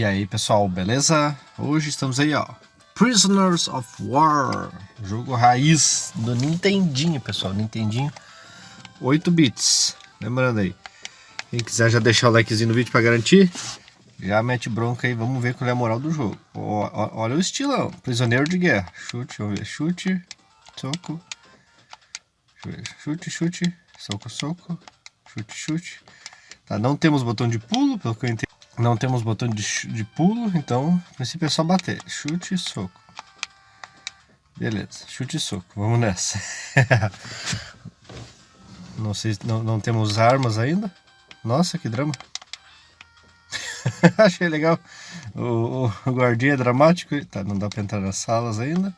E aí pessoal, beleza? Hoje estamos aí ó, Prisoners of War, jogo raiz do Nintendinho pessoal, Nintendinho 8 bits, lembrando aí, quem quiser já deixar o likezinho no vídeo para garantir, já mete bronca aí, vamos ver qual é a moral do jogo. olha o estilão, prisioneiro de guerra, chute, vamos ver, chute, soco, chute, chute, soco, soco, chute, chute. Tá, não temos botão de pulo, pelo que eu entendi. Não temos botão de, de pulo, então, no princípio é só bater. Chute e soco. Beleza, chute e soco. Vamos nessa. não sei, não, não temos armas ainda. Nossa, que drama. Achei legal. O, o, o guardinha é dramático. Tá, não dá pra entrar nas salas ainda.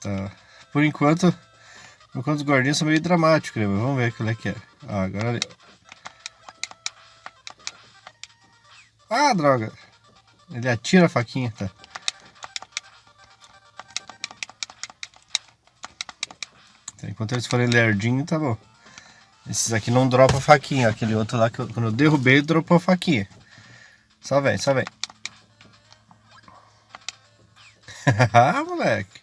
Tá. Por enquanto, por enquanto os guardinhas são meio dramáticos, né? Mas vamos ver qual é que é. Ah, agora Ah, droga. Ele atira a faquinha, tá? Então, enquanto eles forem lerdinho, tá bom. Esses aqui não dropam a faquinha. Aquele outro lá, que eu, quando eu derrubei, dropou a faquinha. Só vem, só vem. ah, moleque.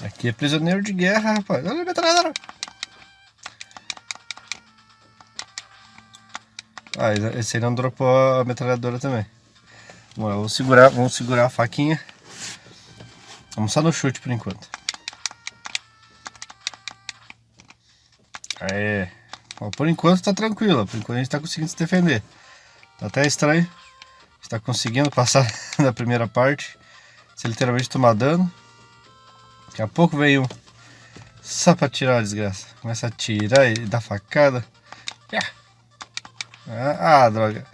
Aqui é prisioneiro de guerra, rapaz. Olha a metralhadora. Ah, esse aí não dropou a metralhadora também. Vamos, segurar, vamos segurar a faquinha. Vamos só no chute por enquanto. Aê. por enquanto tá tranquilo. Por enquanto a gente tá conseguindo se defender. Tá até estranho. A gente tá conseguindo passar da primeira parte. Se literalmente tomar dano. Daqui a pouco vem um. Só pra tirar a desgraça. Começa a tirar e dar facada. Ah, ah, droga.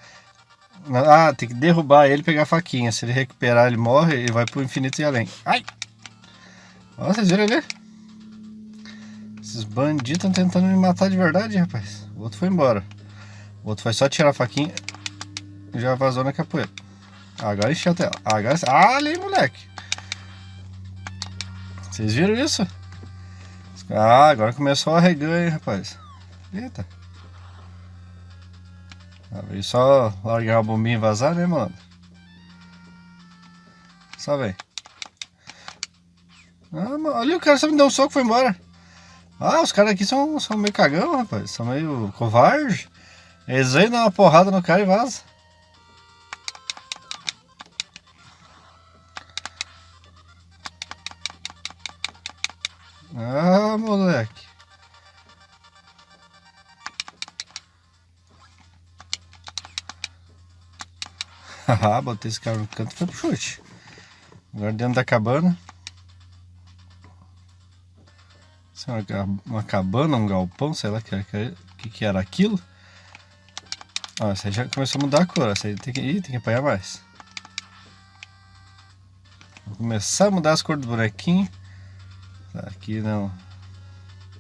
Ah, tem que derrubar ele e pegar a faquinha. Se ele recuperar, ele morre e vai pro infinito e além. Ai! Ó, vocês viram ali? Esses bandidos estão tentando me matar de verdade, rapaz. O outro foi embora. O outro foi só tirar a faquinha e já vazou na capoeira. Agora encheu a tela. Agora... Ah, ali, moleque. Vocês viram isso? Ah, agora começou a reganha, rapaz. Eita. E só largar a bombinha e vazar, né, mano? Só vem. Ah, ali o cara só me deu um soco e foi embora. Ah, os caras aqui são, são meio cagão, rapaz. São meio covarde. Eles vêm dar uma porrada no cara e vaza. Ah, moleque. Haha, botei esse cara no canto foi pro chute. Agora dentro da cabana. Isso é uma, cabana, um galpão, sei lá o que, que, que, era aquilo. Ó, essa aí já começou a mudar a cor. Essa aí tem que, ih, tem que apanhar mais. Vou começar a mudar as cores do bonequinho. Tá, aqui não,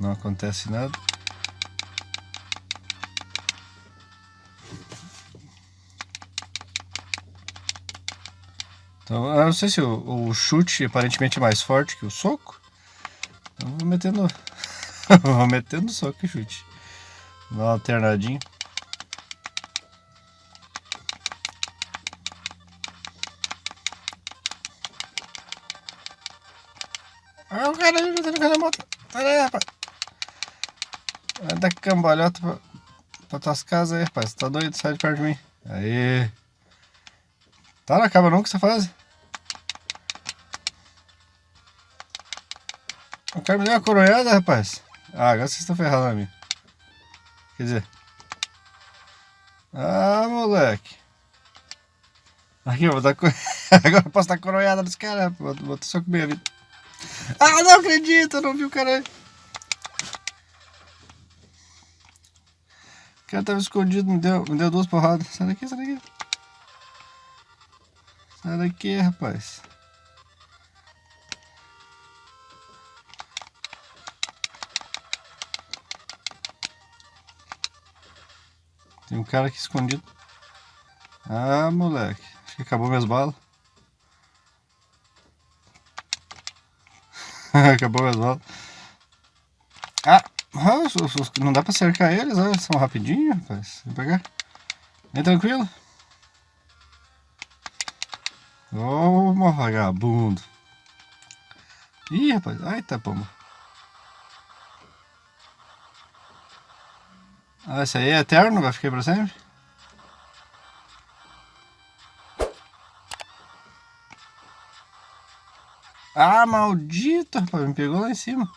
não acontece nada. Então, eu não sei se o, o chute aparentemente é mais forte que o soco. Então vou metendo. vou metendo soco e chute. Dá uma alternadinha. Ah, o cara ali, o cara da moto. Olha aí, rapaz. Vai dar cambalhota pra, pra tuas casas aí, rapaz. Tá doido? Sai de perto de mim. Aí. Tá, não acaba não que você faz. Deu uma coronhada, rapaz. Ah, agora vocês estão ferrados na minha. Quer dizer... Ah, moleque. Aqui, eu vou dar... agora eu posso dar coronhada nos caras. Vou, vou só comer a vida. Ah, não acredito, eu não vi o cara. O cara tava escondido, me deu, me deu duas porradas. Sai daqui, sai daqui. Sai daqui, rapaz. Tem um cara aqui escondido. Ah, moleque. Acho que acabou minhas balas. acabou minhas balas. Ah, não dá pra cercar eles, olha, são rapidinho, rapaz. Pegar. Vem tranquilo. Ô, oh, vagabundo. Ih, rapaz. Ai, tá pomba. Ah, esse aí é eterno? Vai ficar pra sempre? Ah, maldito, rapaz. Me pegou lá em cima.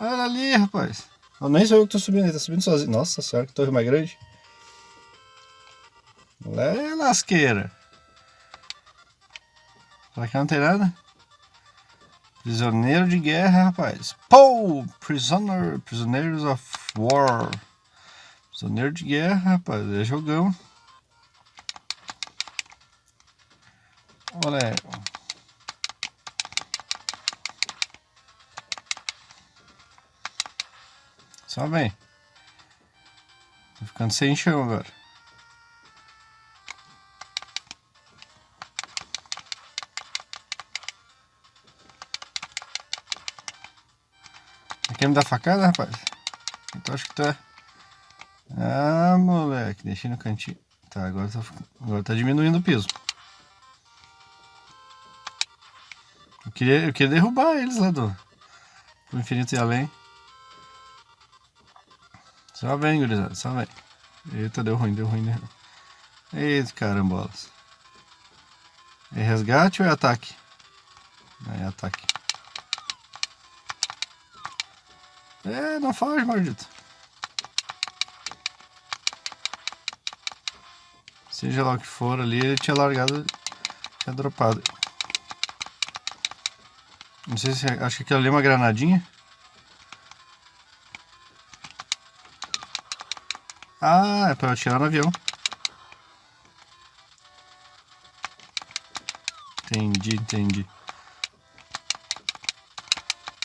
Olha ali, rapaz. Eu nem sou eu que tô subindo, ele tá subindo sozinho. Nossa senhora, que torre mais grande. É lasqueira. Pra cá não tem nada? Prisioneiro de guerra, rapaz. Pô! Prisoner, Prisoners of War. Prisioneiro de guerra, rapaz. É jogão. Olha. Só vem. Tô ficando sem chão agora. Quer me dar facada, rapaz? Então acho que tá... Ah, moleque, deixei no cantinho. Tá, agora tá, agora tá diminuindo o piso. Eu queria, eu queria derrubar eles lá do, do infinito e além. Só vem, gurizada, só vem. Eita, deu ruim, deu ruim, deu ruim. Eita, carambolas. É resgate ou é ataque? É ataque. É, não foge, maldito. Seja lá o que for ali, ele tinha largado, tinha dropado. Não sei se, acho que aquilo ali é uma granadinha. Ah, é pra atirar no avião. Entendi, entendi.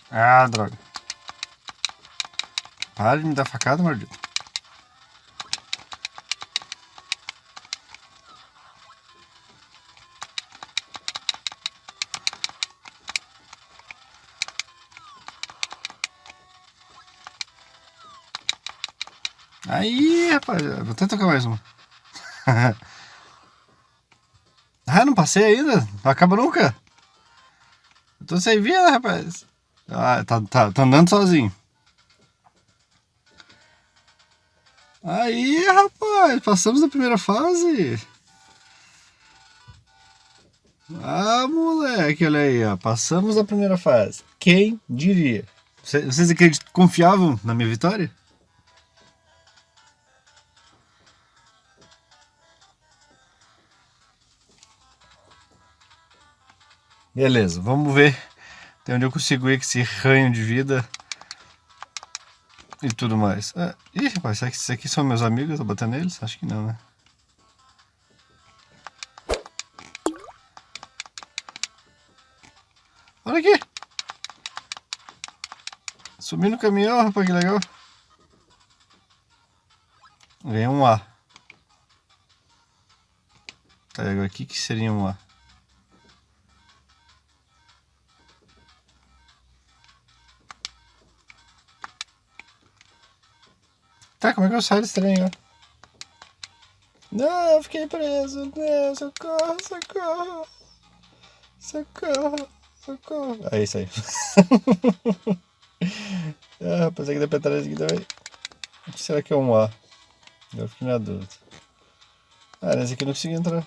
Ah, droga. Para de me dar facada, maldito. Aí, rapaz, vou até tocar mais uma. ah, não passei ainda? Não acaba nunca? Eu tô sem vida, rapaz. Ah, tá, tá, tá andando sozinho. Aí, rapaz, passamos da primeira fase. Ah, moleque, olha aí, ó. Passamos da primeira fase. Quem diria? Vocês acreditam, confiavam na minha vitória? Beleza, vamos ver até onde eu consigo ir com esse ranho de vida e tudo mais. Ah, ih, rapaz, será que esses aqui são meus amigos? Eu tô batendo neles? Acho que não, né? Olha aqui! Subi no caminhão, rapaz, que legal. Ganhei um A. Tá, aqui que seria um A? Tá, como é que eu saio ó? Não, eu fiquei preso. Não, socorro, socorro. Socorro, socorro. É aí. ah, pensei que deu pra entrar aqui também. O que será que é um A? Eu fiquei na dúvida. Ah, nesse aqui eu não consegui entrar.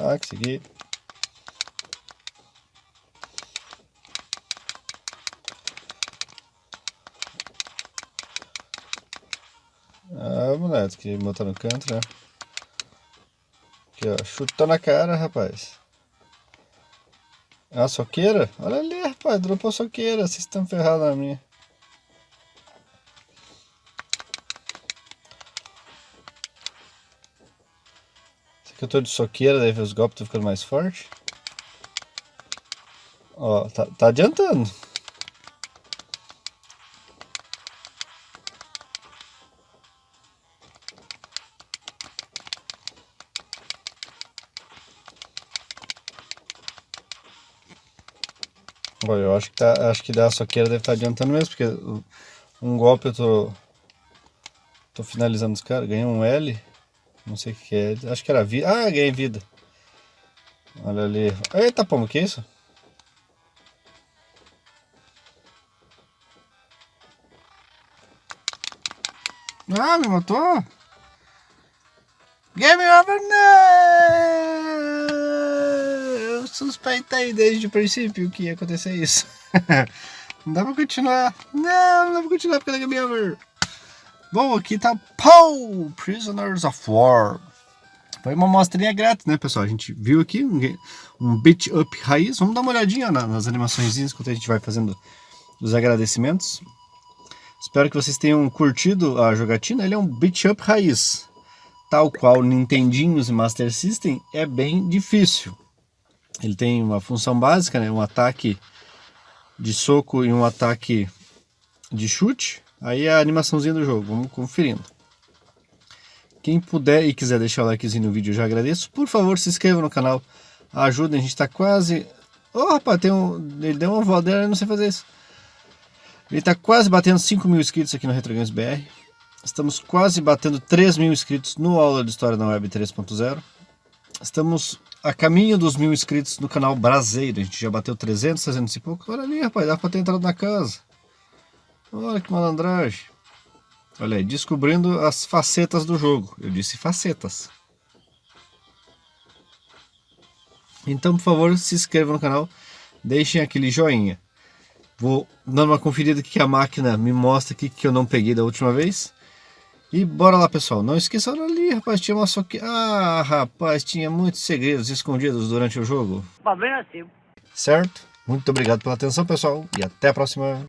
Ah, consegui. Moleque, que botar no canto, né? Aqui, ó, chutou na cara, rapaz. É uma soqueira? Olha ali, rapaz, dropou soqueira, vocês estão ferrados na minha. Esse aqui eu tô de soqueira, daí os golpes estão ficando mais fortes. Ó, tá, tá adiantando. Acho que, tá, acho que da soqueira deve estar tá adiantando mesmo, porque um golpe eu tô Tô finalizando os caras. Ganhei um L. Não sei o que é. Acho que era vida. Ah, ganhei vida. Olha ali. Eita, pombo, que isso? Ah, me matou? Game over, não! Suspeitei desde o princípio que ia acontecer isso. não dá pra continuar. Não, não dá pra continuar porque é game over. Bom, aqui tá Paul, Prisoners of War. Foi uma mostrinha grátis, né, pessoal? A gente viu aqui um, um beat up raiz. Vamos dar uma olhadinha na, nas animações enquanto a gente vai fazendo os agradecimentos. Espero que vocês tenham curtido a jogatina. Ele é um beat up raiz. Tal qual Nintendinhos e Master System, é bem difícil. Ele tem uma função básica, né? um ataque de soco e um ataque de chute. Aí é a animaçãozinha do jogo, vamos conferindo. Quem puder e quiser deixar o likezinho no vídeo, eu já agradeço. Por favor, se inscreva no canal, ajudem, a gente está quase... Oh, rapaz, tem um... ele deu uma voadeira, eu não sei fazer isso. Ele está quase batendo 5 mil inscritos aqui no RetroGames BR. Estamos quase batendo 3 mil inscritos no Aula de História na Web 3.0. Estamos a caminho dos mil inscritos no canal Brasileiro. A gente já bateu 300, 300 e pouco. Olha ali, rapaz, dá para ter entrado na casa. Olha que malandragem. Olha aí, descobrindo as facetas do jogo. Eu disse facetas. Então, por favor, se inscrevam no canal. Deixem aquele joinha. Vou dando uma conferida que a máquina me mostra aqui que eu não peguei da última vez. E bora lá, pessoal. Não esqueçam ali, rapaz, tinha uma só que... Ah, rapaz, tinha muitos segredos escondidos durante o jogo. Problema seu. Certo? Muito obrigado pela atenção, pessoal. E até a próxima.